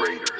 Raiders.